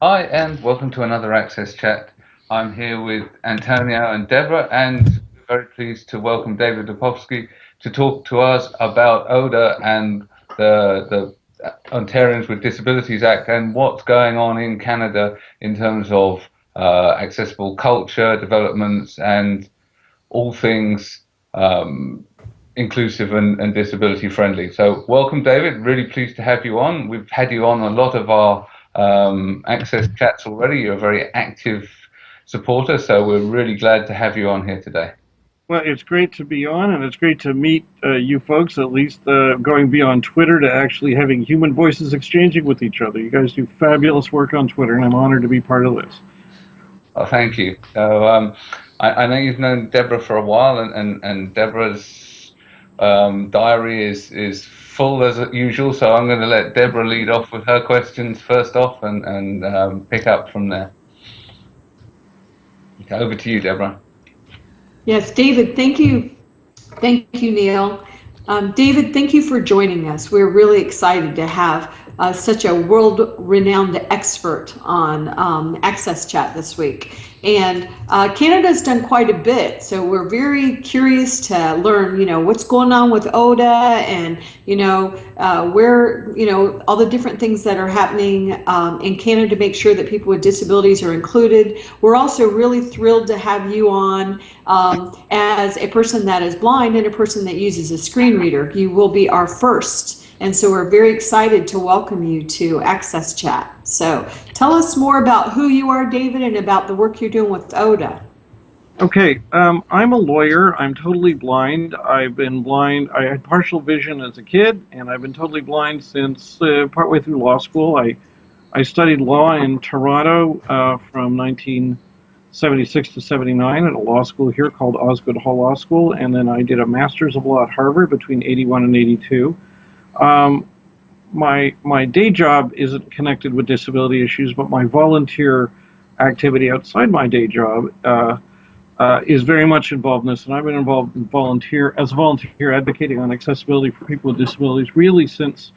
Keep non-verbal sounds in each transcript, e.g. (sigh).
Hi, and welcome to another Access Chat. I'm here with Antonio and Deborah, and very pleased to welcome David Lepofsky to talk to us about ODA and the, the Ontarians with Disabilities Act and what's going on in Canada in terms of uh, accessible culture, developments, and all things um, inclusive and, and, disability friendly. So welcome, David. Really pleased to have you on. We've had you on a lot of our um, access chats already. You're a very active supporter, so we're really glad to have you on here today. Well, it's great to be on, and it's great to meet uh, you folks, at least uh, going beyond Twitter to actually having human voices exchanging with each other. You guys do fabulous work on Twitter, and I'm honored to be part of this. Oh, thank you. So, um, I, I, know you've known Deborah for a while, and, and, and Deborah's um, diary is, is full as usual, so I'm going to let Deborah lead off with her questions first off and, and um, pick up from there. Okay, over to you, Deborah. Yes, David, thank you. Thank you, Neil. Um, David, thank you for joining us. We're really excited to have uh, such a world-renowned expert on um, Access Chat this week. And uh, Canada's done quite a bit, so we're very curious to learn, you know, what's going on with ODA and, you know, uh, where, you know, all the different things that are happening um, in Canada to make sure that people with disabilities are included. We're also really thrilled to have you on um, as a person that is blind and a person that uses a screen reader. You will be our first and so we're very excited to welcome you to Access Chat. So tell us more about who you are, David, and about the work you're doing with ODA. Okay, um, I'm a lawyer. I'm totally blind. I've been blind. I had partial vision as a kid, and I've been totally blind since uh, partway through law school. I, I studied law in Toronto uh, from 1976 to 79 at a law school here called Osgoode Hall Law School, and then I did a master's of law at Harvard between 81 and 82. Um, my my day job isn't connected with disability issues, but my volunteer activity outside my day job uh, uh, is very much involved in this, and I've been involved in volunteer as a volunteer advocating on accessibility for people with disabilities really since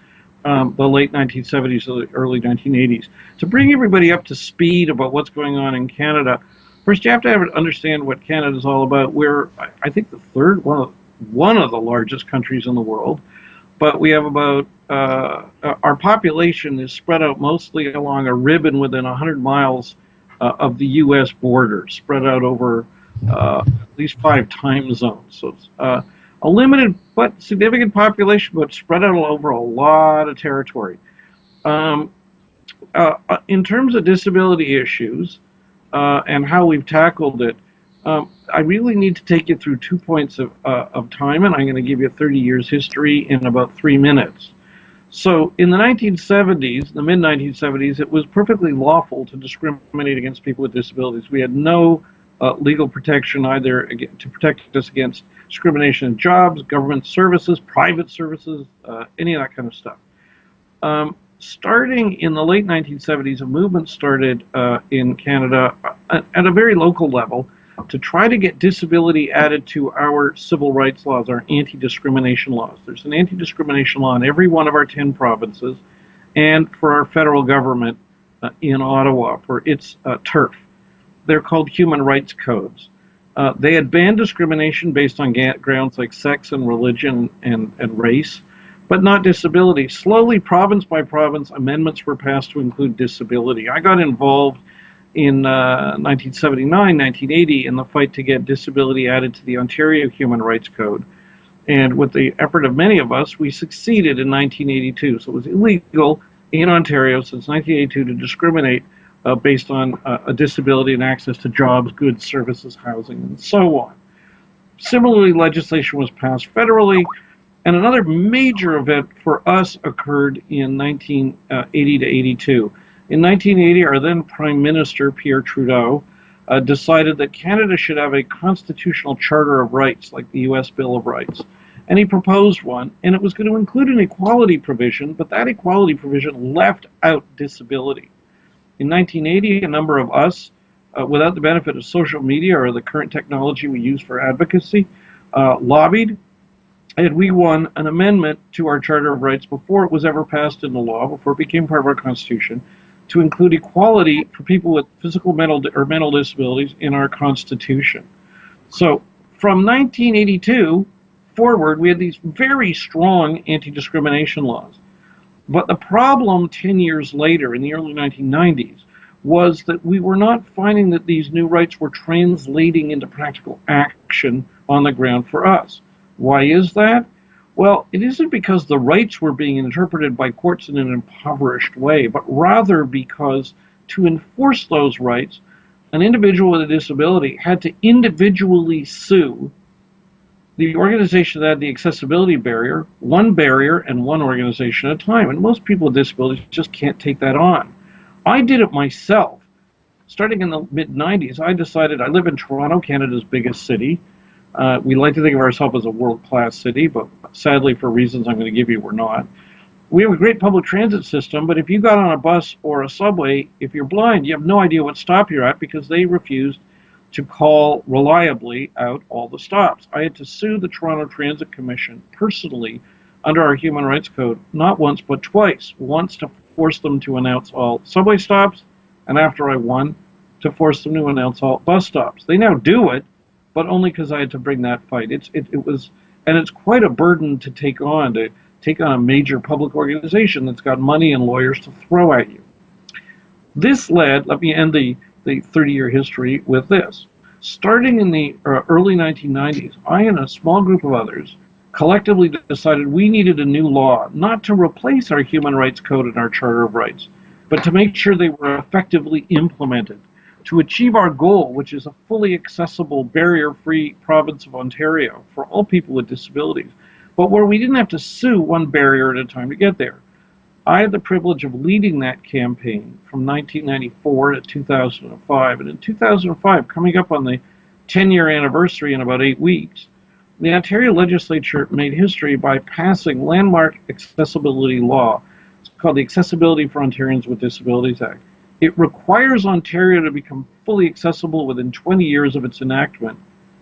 um, the late 1970s or the early 1980s. To bring everybody up to speed about what's going on in Canada, first you have to have, understand what Canada is all about. We're I think the third one of one of the largest countries in the world but we have about uh, our population is spread out mostly along a ribbon within 100 miles uh, of the U.S. border, spread out over uh, at least five time zones. So it's uh, a limited but significant population, but spread out over a lot of territory. Um, uh, uh, in terms of disability issues and how we've tackled it, um, I really need to take you through two points of, uh, of time, and I'm going to give you 30 years history in about three minutes. So in the 1970s, the mid-1970s, it was perfectly lawful to discriminate against people with disabilities. We had no uh, legal protection either to protect us against discrimination in jobs, government services, private services, uh, any of that kind of stuff. Um, starting in the late 1970s, a movement started uh, in Canada uh, at a very local level to try to get disability added to our civil rights laws, our anti-discrimination laws. There's an anti-discrimination law in every one of our 10 provinces and for our federal government uh, in Ottawa for its uh, turf. They're called human rights codes. Uh, they had banned discrimination based on grounds like sex and religion and, and race, but not disability. Slowly, province by province, amendments were passed to include disability. I got involved in uh, 1979, 1980 in the fight to get disability added to the Ontario Human Rights Code. And with the effort of many of us, we succeeded in 1982. So it was illegal in Ontario since 1982 to discriminate uh, based on uh, a disability and access to jobs, goods, services, housing, and so on. Similarly, legislation was passed federally, and another major event for us occurred in 1980 to 82. In 1980, our then Prime Minister, Pierre Trudeau, uh, decided that Canada should have a constitutional charter of rights, like the U.S. Bill of Rights. And he proposed one, and it was going to include an equality provision, but that equality provision left out disability. In 1980, a number of us, uh, without the benefit of social media or the current technology we use for advocacy, uh, lobbied, and we won an amendment to our Charter of Rights before it was ever passed into law, before it became part of our Constitution, to include equality for people with physical mental or mental disabilities in our Constitution. So from 1982 forward, we had these very strong anti-discrimination laws. But the problem 10 years later, in the early 1990s, was that we were not finding that these new rights were translating into practical action on the ground for us. Why is that? Well, it isn't because the rights were being interpreted by courts in an impoverished way, but rather because to enforce those rights, an individual with a disability had to individually sue the organization that had the accessibility barrier, one barrier and one organization at a time. And most people with disabilities just can't take that on. I did it myself. Starting in the mid 90s, I decided I live in Toronto, Canada's biggest city. Uh, we like to think of ourselves as a world class city, but sadly, for reasons I'm going to give you, we're not. We have a great public transit system, but if you got on a bus or a subway, if you're blind, you have no idea what stop you're at because they refused to call reliably out all the stops. I had to sue the Toronto Transit Commission personally under our Human Rights Code, not once but twice. Once to force them to announce all subway stops, and after I won, to force them to announce all bus stops. They now do it, but only because I had to bring that fight. It's it, it was, and it's quite a burden to take on to take on a major public organization that's got money and lawyers to throw at you. This led. Let me end the the 30-year history with this. Starting in the uh, early 1990s, I and a small group of others collectively decided we needed a new law, not to replace our Human Rights Code and our Charter of Rights, but to make sure they were effectively implemented to achieve our goal, which is a fully accessible, barrier-free province of Ontario for all people with disabilities, but where we didn't have to sue one barrier at a time to get there. I had the privilege of leading that campaign from 1994 to 2005, and in 2005, coming up on the 10-year anniversary in about eight weeks, the Ontario legislature made history by passing landmark accessibility law. It's called the Accessibility for Ontarians with Disabilities Act. It requires Ontario to become fully accessible within 20 years of its enactment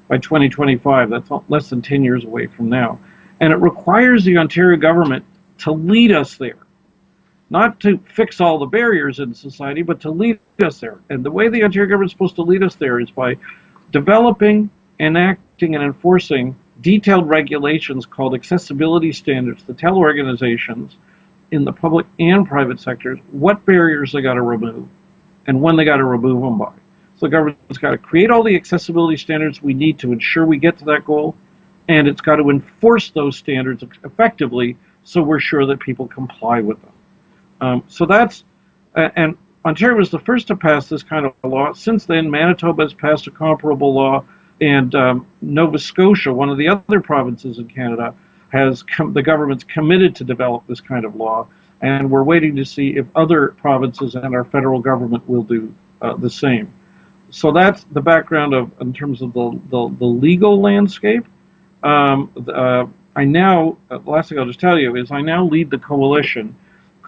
by 2025. That's less than 10 years away from now. And it requires the Ontario government to lead us there. Not to fix all the barriers in society, but to lead us there. And the way the Ontario government is supposed to lead us there is by developing, enacting, and enforcing detailed regulations called accessibility standards to tell organizations in the public and private sectors what barriers they got to remove and when they got to remove them by. So the government's got to create all the accessibility standards we need to ensure we get to that goal, and it's got to enforce those standards effectively so we're sure that people comply with them. Um, so that's, and Ontario was the first to pass this kind of law. Since then, Manitoba has passed a comparable law and um, Nova Scotia, one of the other provinces in Canada, has the government's committed to develop this kind of law, and we're waiting to see if other provinces and our federal government will do uh, the same. So that's the background of in terms of the the, the legal landscape. Um, uh, I now, uh, last thing I'll just tell you is I now lead the coalition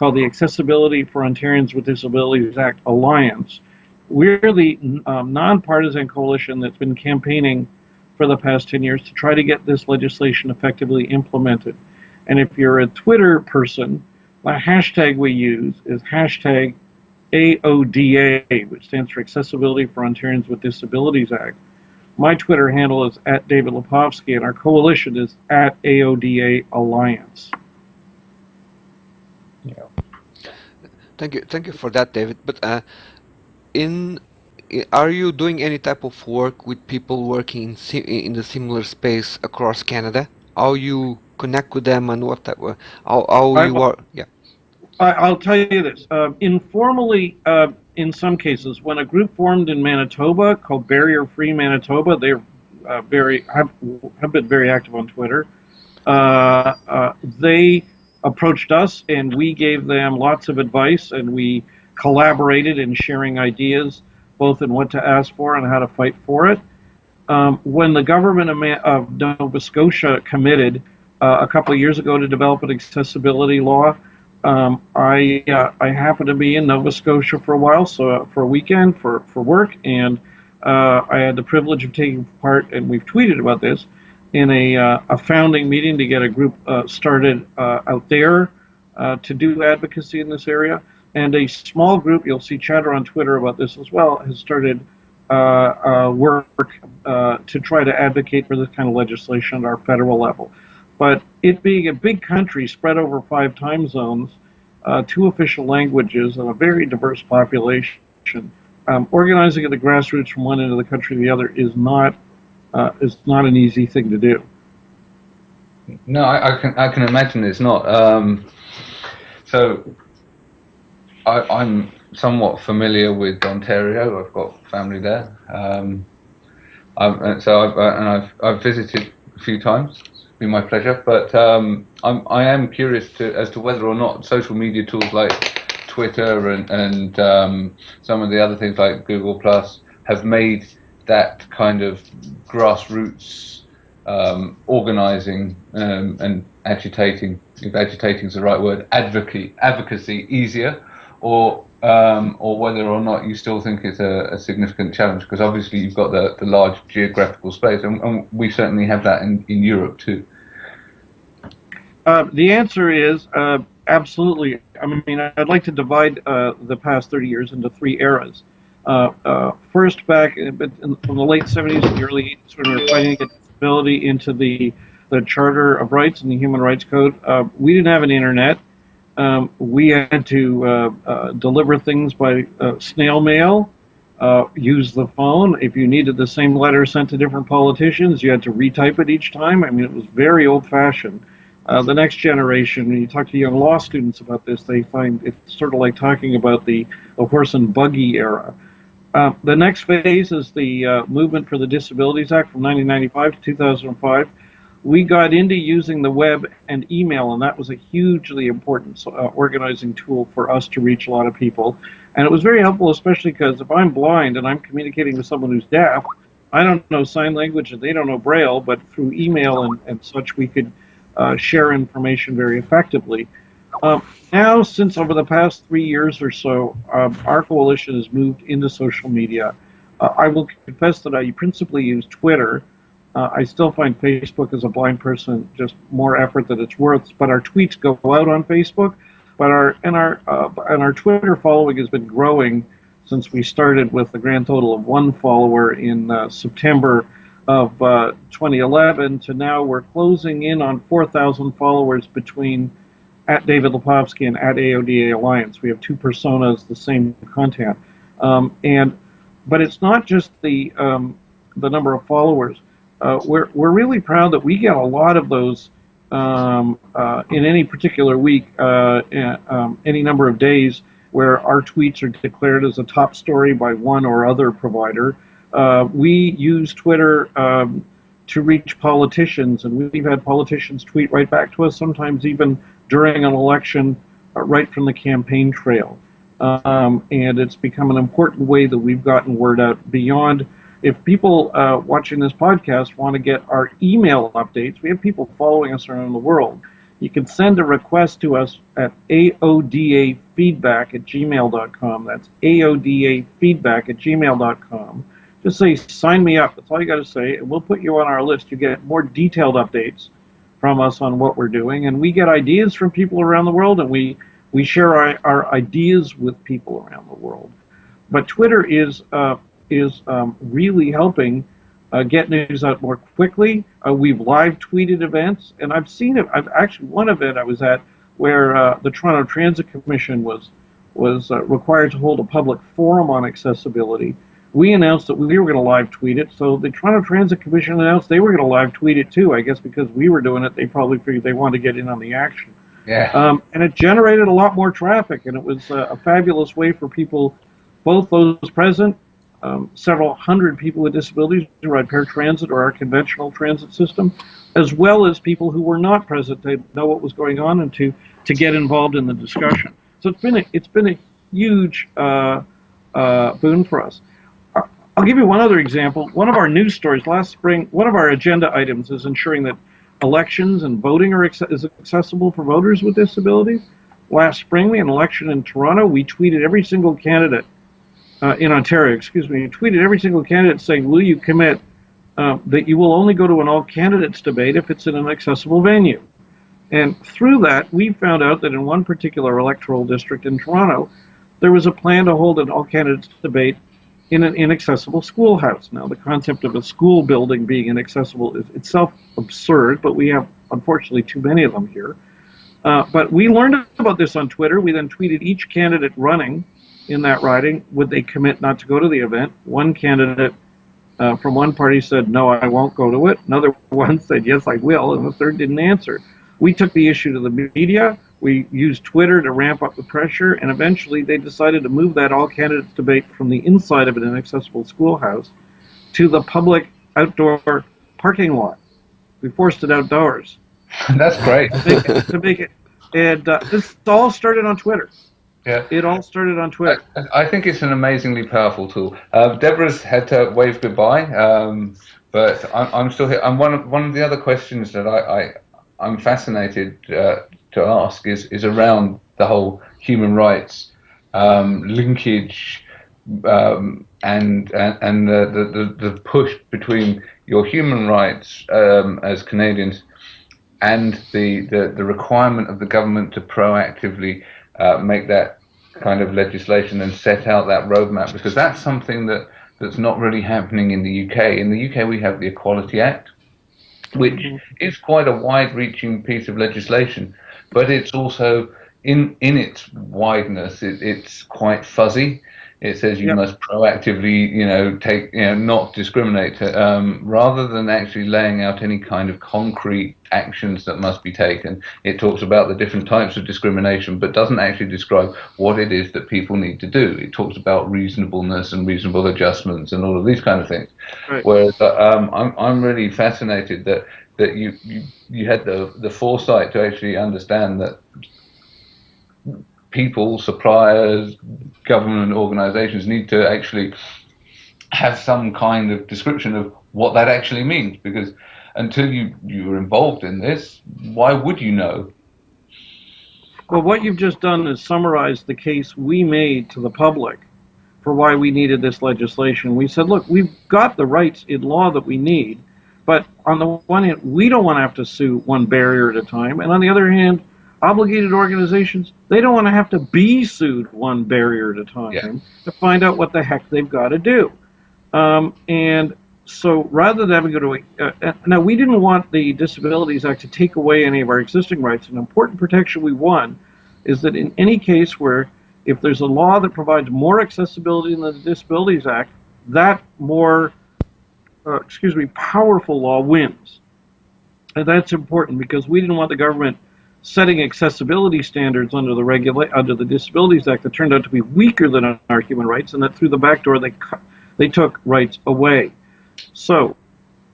called the Accessibility for Ontarians with Disabilities Act Alliance, we're the um, nonpartisan coalition that's been campaigning for the past 10 years to try to get this legislation effectively implemented. And if you're a Twitter person, the hashtag we use is hashtag AODA, which stands for Accessibility for Ontarians with Disabilities Act. My Twitter handle is at David Lepofsky, and our coalition is at AODA Alliance. Yeah. Thank you, thank you for that, David. But uh, in are you doing any type of work with people working in, in the similar space across Canada? How you connect with them and what type how, how you are? Yeah. I, will tell you this. Uh, informally, uh, in some cases, when a group formed in Manitoba called Barrier Free Manitoba, they're uh, very have, have been very active on Twitter. Uh, uh, they approached us, and we gave them lots of advice, and we collaborated in sharing ideas, both in what to ask for and how to fight for it. Um, when the government of Nova Scotia committed uh, a couple of years ago to develop an accessibility law, um, I uh, I happened to be in Nova Scotia for a while, so uh, for a weekend for for work, and uh, I had the privilege of taking part, and we've tweeted about this, in a uh, a founding meeting to get a group uh, started out there to do advocacy in this area. And a small group, you'll see chatter on Twitter about this as well, has started uh, uh, work uh, to try to advocate for this kind of legislation at our federal level. But it being a big country spread over five time zones, uh, two official languages, and a very diverse population, um, organizing at the grassroots from one end of the country to the other is not uh, is not an easy thing to do. No, I, I can I can imagine it's not. Um, so I, am somewhat familiar with Ontario. I've got family there. Um, I've, so I've, uh, and I've I've visited a few times. It's been my pleasure. But um, I'm I am curious to as to whether or not social media tools like Twitter and and um, some of the other things like Google Plus have made that kind of grassroots um, organizing um, and agitating, if agitating is the right word, advocacy, advocacy easier, or um, or whether or not you still think it's a, a, significant challenge, because obviously you've got the, the large geographical space, and, and we certainly have that in, in Europe too. Uh, the answer is uh, absolutely. I mean, I'd like to divide uh, the past 30 years into three eras. Uh, uh, first, back in, in, from the late 70s and the early 80s, when we were fighting get disability into the, the Charter of Rights and the Human Rights Code, uh, we didn't have an internet. Um, we had to uh, uh, deliver things by uh, snail mail, use the phone. If you needed the same letter sent to different politicians, you had to retype it each time. I mean, it was very old-fashioned. Uh, the next generation, when you talk to young law students about this, they find it's sort of like talking about the, the horse and buggy era. Uh, the next phase is the uh, movement for the Disabilities Act from 1995 to 2005. We got into using the web and email, and that was a hugely important uh, organizing tool for us to reach a lot of people. And it was very helpful, especially because if I'm blind and I'm communicating with someone who's deaf, I don't know sign language and they don't know Braille, but through email and, and such, we could uh, share information very effectively. Um, now, since over the past three years or so, um, our coalition has moved into social media. Uh, I will confess that I principally use Twitter. Uh, I still find Facebook as a blind person just more effort than it's worth, but our tweets go out on Facebook. But our and our uh, and our Twitter following has been growing since we started with a grand total of one follower in uh, September of uh, 2011 to now we're closing in on 4,000 followers between at David Lepofsky and at AODA Alliance. We have two personas, the same content. Um, and but it's not just the um, the number of followers. Uh, we're we're really proud that we get a lot of those um, uh, in any particular week, uh, um, any number of days where our tweets are declared as a top story by one or other provider. Uh, we use Twitter um, to reach politicians, and we've had politicians tweet right back to us, sometimes even during an election uh, right from the campaign trail. Um, and it's become an important way that we've gotten word out beyond. If people uh, watching this podcast want to get our email updates, we have people following us around the world. You can send a request to us at aodafeedback at gmail.com. That's aodafeedback at gmail.com. Just say, sign me up. That's all you got to say, and we'll put you on our list. You get more detailed updates from us on what we're doing, and we get ideas from people around the world, and we we share our, our ideas with people around the world. But Twitter is uh, is um, really helping uh, get news out more quickly. Uh, we've live tweeted events, and I've seen it. I've actually one event I was at where uh, the Toronto Transit Commission was was uh, required to hold a public forum on accessibility we announced that we were going to live tweet it. So the Toronto Transit Commission announced they were going to live tweet it too. I guess because we were doing it, they probably figured they wanted to get in on the action. Yeah. Um, and it generated a lot more traffic, and it was uh, a fabulous way for people, both those present, um, several hundred people with disabilities ride paratransit or our conventional transit system, as well as people who were not present to know what was going on and to to get involved in the discussion. So it's been a, it's been a huge uh, uh, boon for us. I'll give you one other example. One of our news stories last spring, one of our agenda items is ensuring that elections and voting are is accessible for voters with disabilities. Last spring, we had an election in Toronto. We tweeted every single candidate uh, in Ontario, excuse me, tweeted every single candidate saying, will you commit uh, that you will only go to an all candidates debate if it's in an accessible venue? And through that, we found out that in one particular electoral district in Toronto, there was a plan to hold an all candidates debate in an inaccessible schoolhouse. Now, the concept of a school building being inaccessible is itself absurd, but we have unfortunately too many of them here. Uh, but we learned about this on Twitter. We then tweeted each candidate running in that riding would they commit not to go to the event. One candidate uh, from one party said, No, I won't go to it. Another (laughs) one said, Yes, I will. And the third didn't answer. We took the issue to the media. We used Twitter to ramp up the pressure, and eventually they decided to move that all candidates debate from the inside of an inaccessible schoolhouse to the public outdoor parking lot. We forced it outdoors. (laughs) That's great. to, make it, to make it and uh, this all started on Twitter. Yeah. It all started on Twitter. I, I think it's an amazingly powerful tool. Uh, Deborah's had to wave goodbye, um, but I'm, I'm, still here. And one of, one of the other questions that I, I, I'm fascinated uh, to ask is, is around the whole human rights um, linkage um, and and, and the, the, the push between your human rights um, as Canadians and the, the, the requirement of the government to proactively uh, make that kind of legislation and set out that roadmap because that's something that that's not really happening in the UK. In the UK, we have the Equality Act, which mm-hmm. is quite a wide-reaching piece of legislation, but it's also in in its wideness, it, it's quite fuzzy. It says you yep. must proactively, you know, take, you know, not discriminate, um, rather than actually laying out any kind of concrete actions that must be taken. It talks about the different types of discrimination, but doesn't actually describe what it is that people need to do. It talks about reasonableness and reasonable adjustments and all of these kind of things. Right. Whereas uh, um, I'm I'm really fascinated that that you you, you had the the foresight to actually understand that people, suppliers, government organizations need to actually have some kind of description of what that actually means because until you you were involved in this why would you know? Well what you've just done is summarize the case we made to the public for why we needed this legislation. We said look we've got the rights in law that we need but on the one hand we don't want to have to sue one barrier at a time and on the other hand obligated organizations, they don't want to have to be sued one barrier at a time yeah. to find out what the heck they've got to do. Um, and so rather than having to go to uh, uh, now we didn't want the Disabilities Act to take away any of our existing rights. An important protection we won is that in any case where if there's a law that provides more accessibility than the Disabilities Act, that more uh, excuse me powerful law wins. And that's important because we didn't want the government setting accessibility standards under the regula- under the Disabilities Act that turned out to be weaker than our human rights, and that through the back door they they took rights away. So,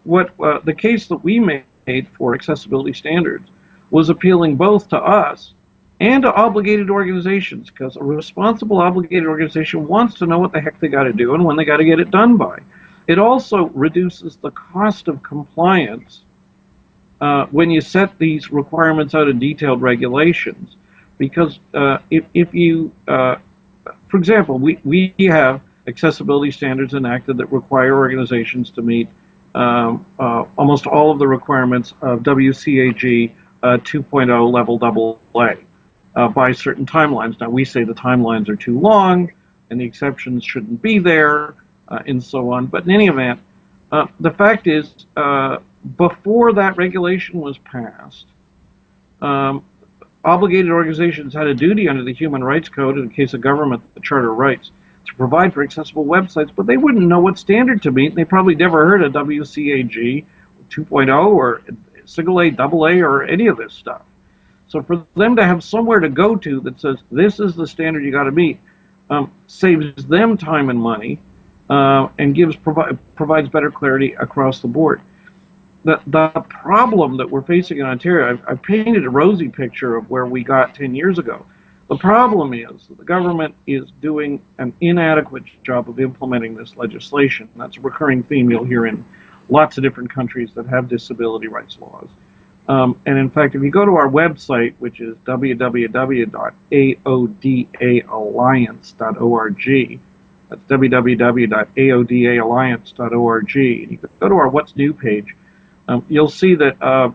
what uh, the case that we made for accessibility standards was appealing both to us and to obligated organizations, because a responsible obligated organization wants to know what the heck they got to do and when they got to get it done by. It also reduces the cost of compliance uh, when you set these requirements out in detailed regulations. Because uh, if, if you, uh, for example, we, we have accessibility standards enacted that require organizations to meet um, uh, almost all of the requirements of WCAG uh, 2.0 level double A uh, by certain timelines. Now, we say the timelines are too long and the exceptions shouldn't be there and so on. But in any event, the fact is, before that regulation was passed, um, obligated organizations had a duty under the Human Rights Code, in the case of government, the Charter of Rights, to provide for accessible websites, but they wouldn't know what standard to meet. They probably never heard of WCAG 2.0 or single A, double A, or any of this stuff. So for them to have somewhere to go to that says this is the standard you got to meet, um, saves them time and money, uh, and gives provi- provides better clarity across the board the, the problem that we're facing in Ontario, I've, I've, painted a rosy picture of where we got 10 years ago. The problem is that the government is doing an inadequate job of implementing this legislation. That's a recurring theme you'll hear in lots of different countries that have disability rights laws. Um, and in fact, if you go to our website, which is www.aodaalliance.org, that's www.aodaalliance.org, you go to our What's New page, um, you'll see that uh,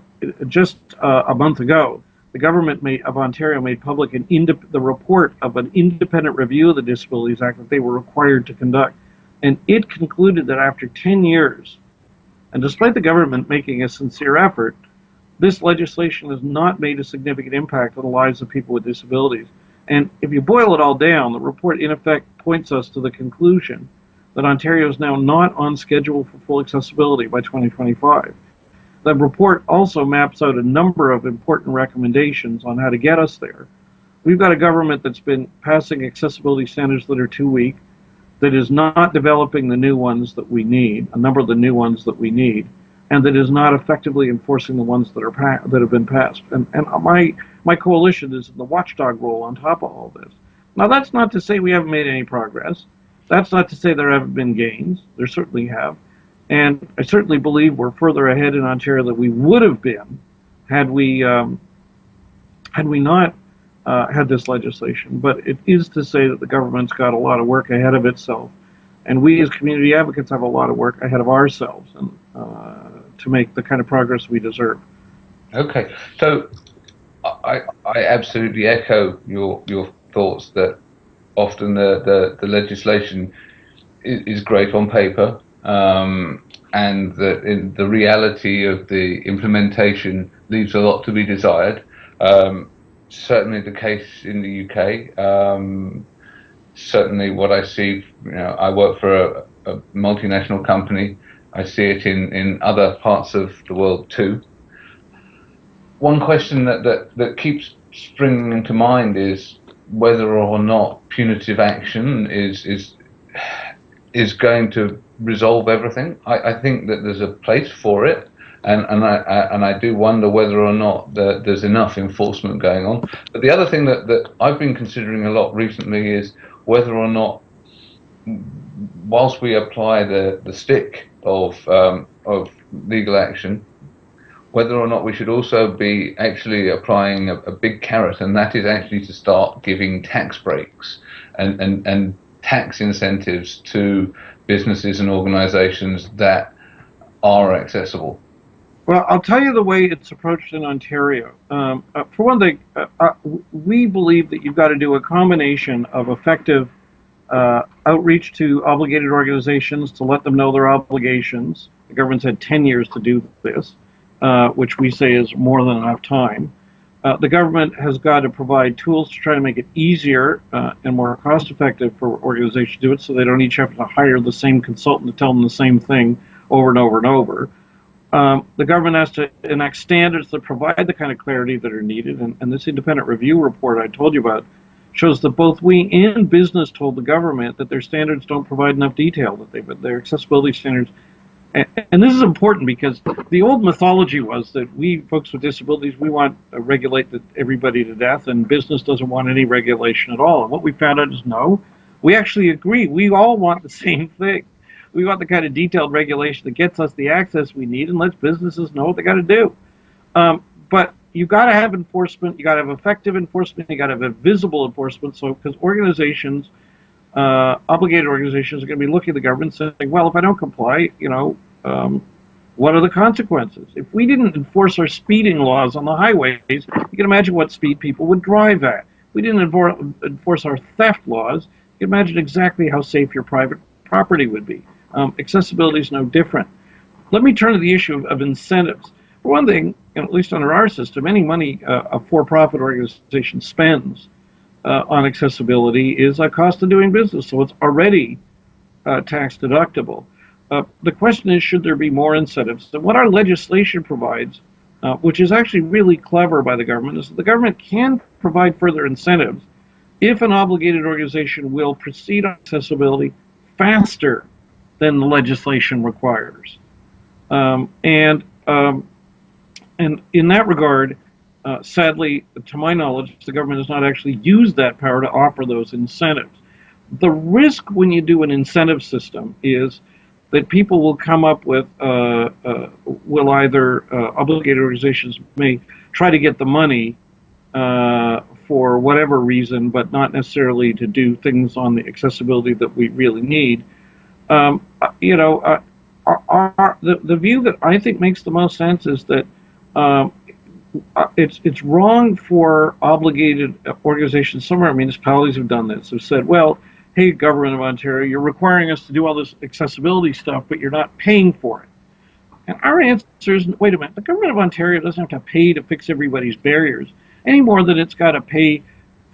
just uh, a month ago, the government made, of Ontario made public an the report of an independent review of the Disabilities Act that they were required to conduct. And it concluded that after 10 years, and despite the government making a sincere effort, this legislation has not made a significant impact on the lives of people with disabilities. And if you boil it all down, the report in effect points us to the conclusion that Ontario is now not on schedule for full accessibility by 2025. The report also maps out a number of important recommendations on how to get us there. We've got a government that's been passing accessibility standards that are too weak, that is not developing the new ones that we need, a number of the new ones that we need, and that is not effectively enforcing the ones that are that have been passed. And, and my my coalition is in the watchdog role on top of all this. Now that's not to say we haven't made any progress. That's not to say there haven't been gains. There certainly have. And I certainly believe we're further ahead in Ontario than we would have been had we um, had we not uh, had this legislation. But it is to say that the government's got a lot of work ahead of itself, and we as community advocates have a lot of work ahead of ourselves and uh, to make the kind of progress we deserve. Okay, so I, I absolutely echo your your thoughts that often the, the, the legislation is, is, great on paper, um, and that in the reality of the implementation leaves a lot to be desired. Um, certainly the case in the UK. Um, certainly, what I see, you know, I work for a, a, multinational company. I see it in, in other parts of the world too. One question that, that, that keeps springing to mind is whether or not punitive action is is is going to resolve everything. I, I think that there's a place for it, and and I, I, and I do wonder whether or not the, there's enough enforcement going on. But the other thing that, that I've been considering a lot recently is whether or not, whilst we apply the, the stick of um, of legal action, whether or not we should also be actually applying a, a, big carrot, and that is actually to start giving tax breaks and, and, and tax incentives to businesses and organizations that are accessible. Well, I'll tell you the way it's approached in Ontario. Um, uh, for one thing, uh, uh, we believe that you've got to do a combination of effective uh, outreach to obligated organizations to let them know their obligations. The government's had 10 years to do this uh, which we say is more than enough time. Uh, the government has got to provide tools to try to make it easier uh, and more cost effective for organizations to do it so they don't each have to hire the same consultant to tell them the same thing over and over and over. Um, the government has to enact standards that provide the kind of clarity that are needed. And, and this independent review report I told you about shows that both we and business told the government that their standards don't provide enough detail, that they, their accessibility standards and, this is important because the old mythology was that we folks with disabilities we want to regulate everybody to death and business doesn't want any regulation at all. And what we found out is no. We actually agree. We all want the (laughs) same thing. We want the kind of detailed regulation that gets us the access we need and lets businesses know what they got to do. Um, but you got to have enforcement you got to have effective enforcement you got to have a visible enforcement. So because organizations uh, obligated organizations are going to be looking at the government saying, well, if I don't comply, you know, um, what are the consequences? If we didn't enforce our speeding laws on the highways, you can imagine what speed people would drive at. If we didn't enforce our theft laws, you can imagine exactly how safe your private property would be. Um, accessibility is no different. Let me turn to the issue of, of incentives. For one thing, at least under our system, any money uh, a for-profit organization spends uh, on accessibility is a cost of doing business, so it's already uh, tax deductible. Uh, the question is, should there be more incentives? And what our legislation provides, uh, which is actually really clever by the government, is that the government can provide further incentives if an obligated organization will proceed on accessibility faster than the legislation requires. Um, and um, and in that regard, uh, sadly, to my knowledge, the government has not actually used that power to offer those incentives. The risk when you do an incentive system is that people will come up with, uh, uh, will either, uh, obligated organizations may try to get the money uh, for whatever reason, but not necessarily to do things on the accessibility that we really need. Um, you know, our, our, the, the view that I think makes the most sense is that um, Uh, it's it's wrong for obligated organizations. Some of our municipalities have done this. Have said, well, hey, government of Ontario, you're requiring us to do all this accessibility stuff, but you're not paying for it. And our answer is, wait a minute, the government of Ontario doesn't have to pay to fix everybody's barriers any more than it's got to pay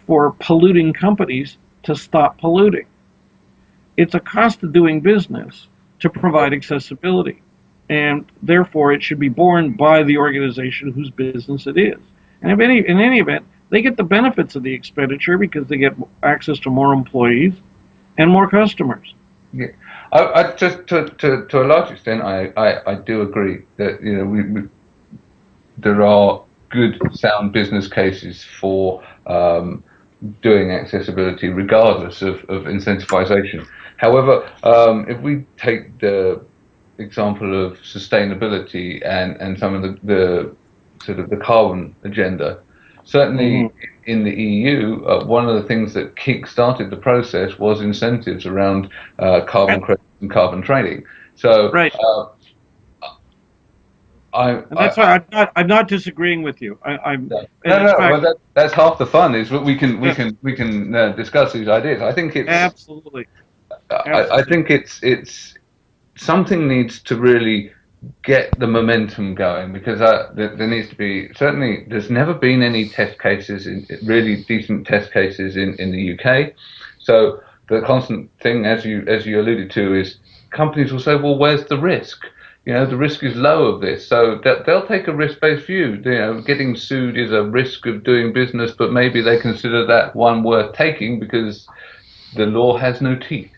for polluting companies to stop polluting. It's a cost of doing business to provide accessibility and therefore it should be borne by the organization whose business it is. And if any, in any event, they get the benefits of the expenditure because they get access to more employees and more customers. Yeah, I, I just to, to, to a large extent, I, I, I do agree that you know we, we, there are good sound business cases for um, doing accessibility regardless of, of incentivization. However, um, if we take the example of sustainability and, and some of the, the sort of the carbon agenda. Certainly mm-hmm. in the EU, uh, one of the things that kick-started the process was incentives around uh, carbon credits and carbon trading. So, right. Uh, I, and that's I, why I'm not, I'm not disagreeing with you. I, am no, no, no fact, well, that, that's half the fun. Is we can we can we can uh, discuss these ideas. I think it's absolutely. I, I, think it's it's something needs to really get the momentum going because uh, there, there, needs to be certainly there's never been any test cases in really decent test cases in, in the UK so the constant thing as you as you alluded to is companies will say well where's the risk? You know the risk is low of this. So they'll take a risk-based view. You know getting sued is a risk of doing business but maybe they consider that one worth taking because the law has no teeth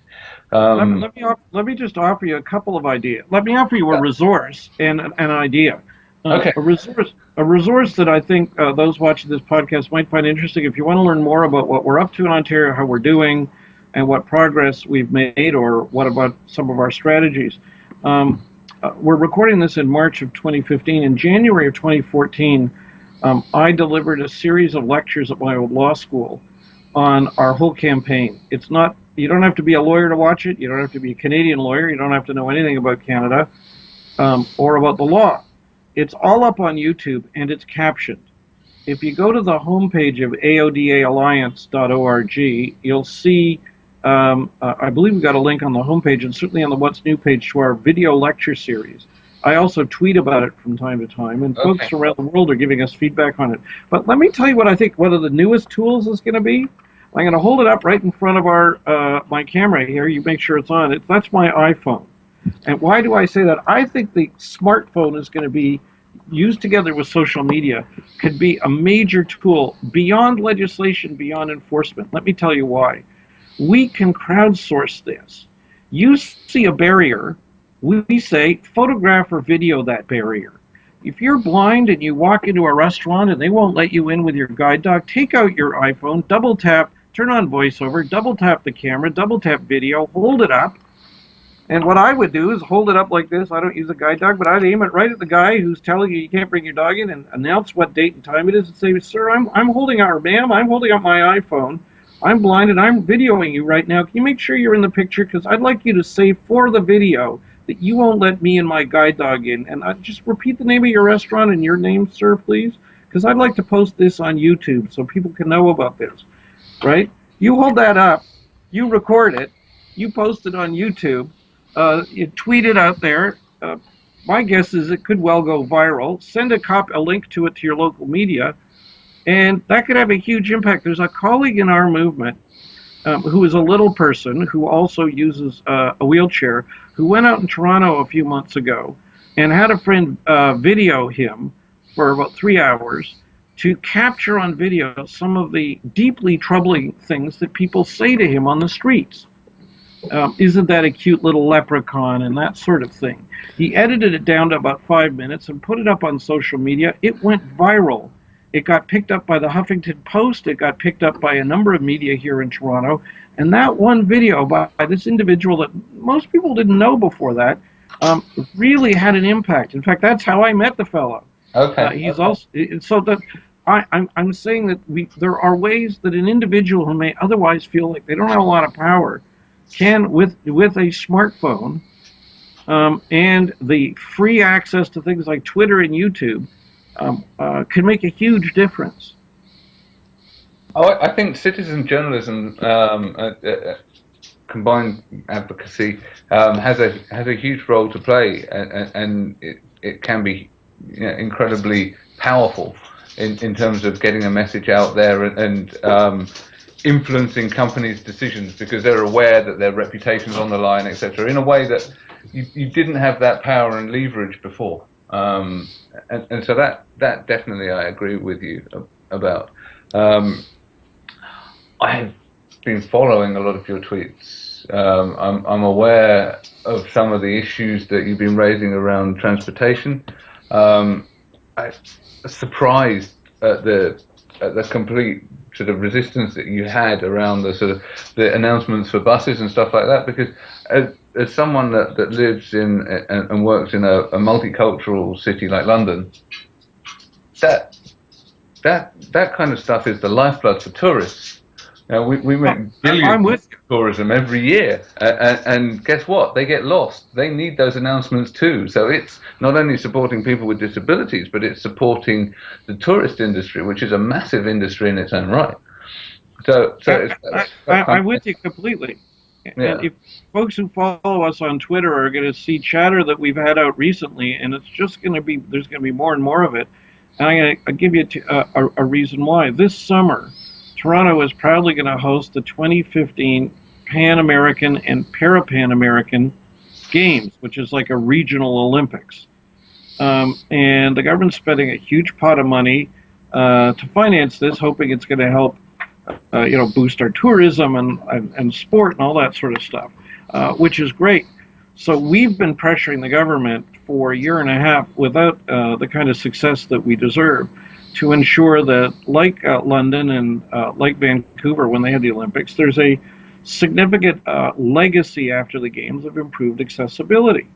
um, let, me let, me let me just offer you a couple of ideas. Let me offer you a resource and an idea. Uh, okay. A resource, a resource that I think uh, those watching this podcast might find interesting. If you want to learn more about what we're up to in Ontario, how we're doing, and what progress we've made, or what about some of our strategies. Um, uh, we're recording this in March of 2015. In January of 2014, um, I delivered a series of lectures at my old law school on our whole campaign. It's not you don't have to be a lawyer to watch it. You don't have to be a Canadian lawyer. You don't have to know anything about Canada um, or about the law. It's all up on YouTube and it's captioned. If you go to the homepage of aodaalliance.org, you'll see, um, uh, I believe we've got a link on the homepage and certainly on the What's New page to our video lecture series. I also tweet about it from time to time, and okay. folks around the world are giving us feedback on it. But let me tell you what I think one of the newest tools is going to be. I'm going to hold it up right in front of our uh, my camera here. You make sure it's on. It, that's my iPhone. And why do I say that? I think the smartphone is going to be used together with social media could be a major tool beyond legislation, beyond enforcement. Let me tell you why. We can crowdsource this. You see a barrier, we say photograph or video that barrier. If you're blind and you walk into a restaurant and they won't let you in with your guide dog, take out your iPhone, double tap, turn on voiceover, double tap the camera, double tap video, hold it up. And what I would do is hold it up like this. I don't use a guide dog, but I'd aim it right at the guy who's telling you you can't bring your dog in and announce what date and time it is and say, Sir, I'm, I'm holding out, or ma'am, I'm holding up my iPhone. I'm blind and I'm videoing you right now. Can you make sure you're in the picture? Because I'd like you to say for the video that you won't let me and my guide dog in. And I just repeat the name of your restaurant and your name, sir, please. Because I'd like to post this on YouTube so people can know about this right? You hold that up, you record it, you post it on YouTube, uh, you tweet it out there. Uh, my guess is it could well go viral. Send a cop a link to it to your local media, and that could have a huge impact. There's a colleague in our movement um, who is a little person who also uses uh, a wheelchair who went out in Toronto a few months ago and had a friend uh, video him for about three hours to capture on video some of the deeply troubling things that people say to him on the streets. Um, isn't that a cute little leprechaun and that sort of thing. He edited it down to about five minutes and put it up on social media. It went viral. It got picked up by the Huffington Post. It got picked up by a number of media here in Toronto. And that one video by, by this individual that most people didn't know before that um, really had an impact. In fact, that's how I met the fellow. Okay. Uh, he's okay. also so that I, I'm, I'm saying that we there are ways that an individual who may otherwise feel like they don't have a lot of power can, with with a smartphone um, and the free access to things like Twitter and YouTube, um, uh, can make a huge difference. Oh, I think citizen journalism, um, uh, uh, combined advocacy, um, has a has a huge role to play, and, and it, it can be you know, incredibly powerful in, in terms of getting a message out there and, and um, influencing companies' decisions because they're aware that their reputation's on the line, etc. In a way that you, you didn't have that power and leverage before, um, and, and so that that definitely I agree with you about. Um, I've been following a lot of your tweets. Um, I'm, I'm aware of some of the issues that you've been raising around transportation. Um, I'm surprised at the at the complete sort of resistance that you had around the sort of the announcements for buses and stuff like that. Because as, as someone that, that lives in and, and works in a, a multicultural city like London, that that that kind of stuff is the lifeblood for tourists uh, we, we make billions of tourism every year, uh, and, guess what? They get lost. They need those announcements too. So it's not only supporting people with disabilities, but it's supporting the tourist industry, which is a massive industry in its own right. So, so I, am with you completely. Yeah. And if folks who follow us on Twitter are going to see chatter that we've had out recently, and it's just going to be there's going to be more and more of it. And I'm going to give you a, a, a reason why. This summer, Toronto is proudly going to host the 2015 Pan American and Parapan American Games, which is like a regional Olympics. Um, and the government's spending a huge pot of money uh, to finance this, hoping it's going to help, uh, you know, boost our tourism and, and, and, sport and all that sort of stuff, uh, which is great. So we've been pressuring the government for a year and a half without uh, the kind of success that we deserve to ensure that, like uh, London and uh, like Vancouver when they had the Olympics, there's a significant uh, legacy after the games of improved accessibility.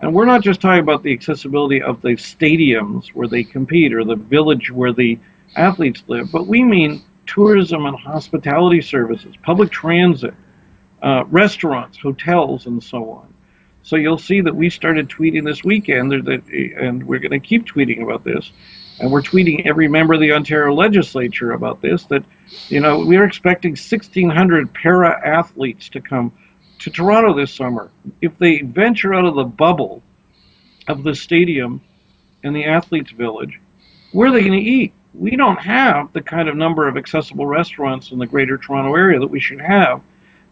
And we're not just talking about the accessibility of the stadiums where they compete or the village where the athletes live, but we mean tourism and hospitality services, public transit, uh, restaurants, hotels, and so on. So you'll see that we started tweeting this weekend, that, and we're going to keep tweeting about this, and we're tweeting every member of the Ontario legislature about this, that, you know, we're expecting 1,600 para athletes to come to Toronto this summer. If they venture out of the bubble of the stadium and the athletes' village, where are they going to eat? We don't have the kind of number of accessible restaurants in the greater Toronto area that we should have.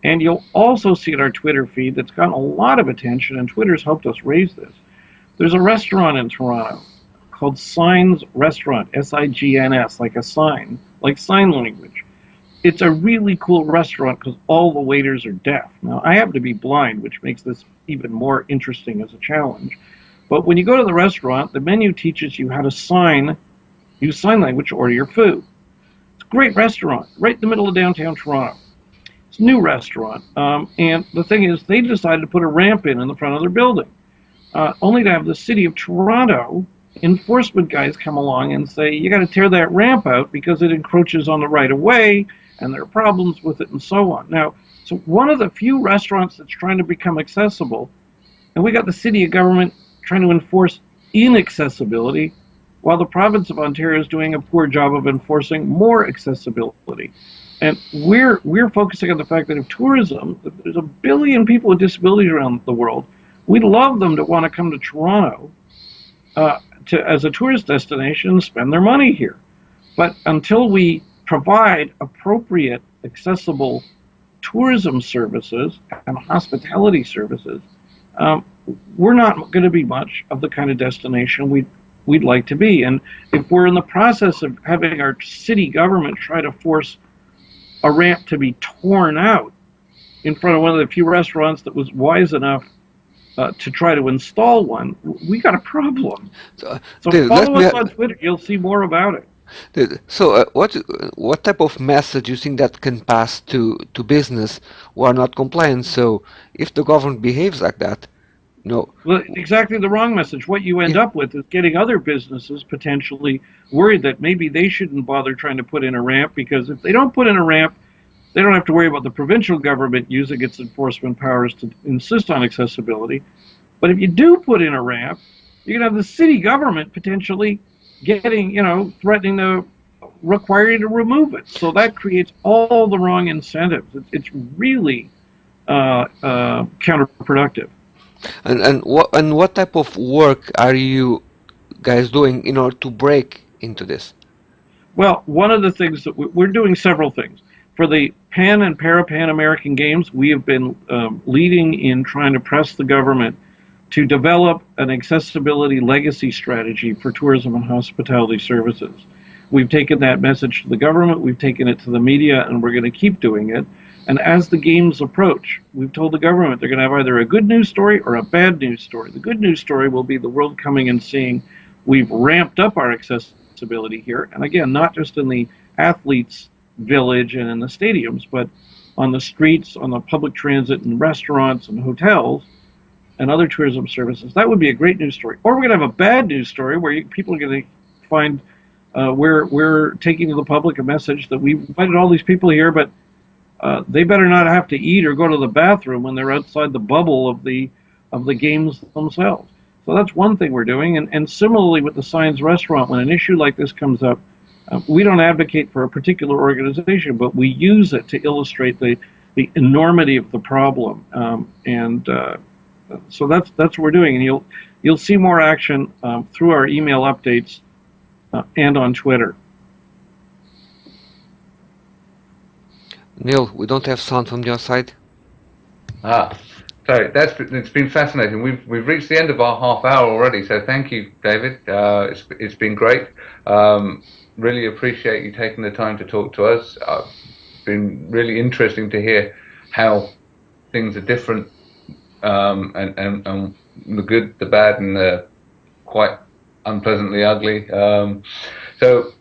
And you'll also see in our Twitter feed that's gotten a lot of attention, and Twitter's helped us raise this. There's a restaurant in Toronto called Signs Restaurant, S I G N S, like a sign, like sign language. It's a really cool restaurant because all the waiters are deaf. Now, I happen to be blind, which makes this even more interesting as a challenge. But when you go to the restaurant, the menu teaches you how to sign, use sign language to order your food. It's a great restaurant, right in the middle of downtown Toronto. It's a new restaurant. Um, and the thing is, they decided to put a ramp in in the front of their building, uh, only to have the city of Toronto enforcement guys come along and say, you got to tear that ramp out because it encroaches on the right of way and there are problems with it and so on. Now, so one of the few restaurants that's trying to become accessible, and we got the city of government trying to enforce inaccessibility, while the province of Ontario is doing a poor job of enforcing more accessibility. And we're we're focusing on the fact that if tourism, there's a billion people with disabilities around the world, we'd love them to want to come to Toronto uh, to, as a tourist destination spend their money here. But until we provide appropriate, accessible tourism services and hospitality services, um, we're not going to be much of the kind of destination we'd, we'd like to be. And if we're in the process of having our city government try to force a ramp to be torn out in front of one of the few restaurants that was wise enough uh, to try to install one, we got a problem. So, so dude, follow us on Twitter. You'll see more about it. Dude, so uh, what what type of message do you think that can pass to to business who are not compliant? So if the government behaves like that, no. Well, exactly the wrong message. What you end yeah. up with is getting other businesses potentially worried that maybe they shouldn't bother trying to put in a ramp because if they don't put in a ramp, they don't have to worry about the provincial government using its enforcement powers to insist on accessibility. But if you do put in a ramp, you're going to have the city government potentially getting, you know, threatening to require you to remove it. So that creates all the wrong incentives. It's, it's really uh, uh, counterproductive. And and what and what type of work are you guys doing in order to break into this? Well, one of the things that we- we're doing several things. For the Pan and Parapan American Games, we have been um, leading in trying to press the government to develop an accessibility legacy strategy for tourism and hospitality services. We've taken that message to the government, we've taken it to the media, and we're going to keep doing it. And as the games approach, we've told the government they're going to have either a good news story or a bad news story. The good news story will be the world coming and seeing we've ramped up our accessibility here. And again, not just in the athletes' village and in the stadiums, but on the streets, on the public transit and restaurants and hotels and other tourism services. That would be a great news story. Or we're going to have a bad news story where you, people are going to find uh, we're, we're taking to the public a message that we invited all these people here, but uh, they better not have to eat or go to the bathroom when they're outside the bubble of the of the games themselves. So that's one thing we're doing. And, and similarly with the Signs Restaurant, when an issue like this comes up, uh, we don't advocate for a particular organization, but we use it to illustrate the, the enormity of the problem. Um, and uh, so that's that's what we're doing. And you'll you'll see more action um, through our email updates uh, and on Twitter. Neil, we don't have sound from your side. Ah, sorry. That's it's been fascinating. We've we've reached the end of our half hour already. So thank you, David. Uh, it's it's been great. Um, really appreciate you taking the time to talk to us. It's been really interesting to hear how things are different, um, and, and and the good, the bad, and the quite unpleasantly ugly. Um, so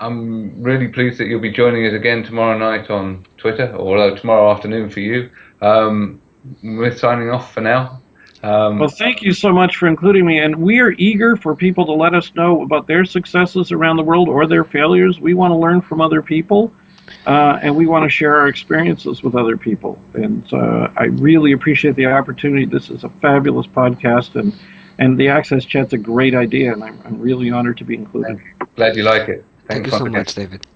I'm really pleased that you'll be joining us again tomorrow night on Twitter, or tomorrow afternoon for you. Um, we're signing off for now. Um, Well, thank you so much for including me. And we are eager for people to let us know about their successes around the world or their failures. We want to learn from other people, uh, and we want to share our experiences with other people. And uh, I really appreciate the opportunity. This is a fabulous podcast, and, and the Access Chat's a great idea, and I'm, I'm really honored to be included. glad you like it. Thank you so once again. much, David.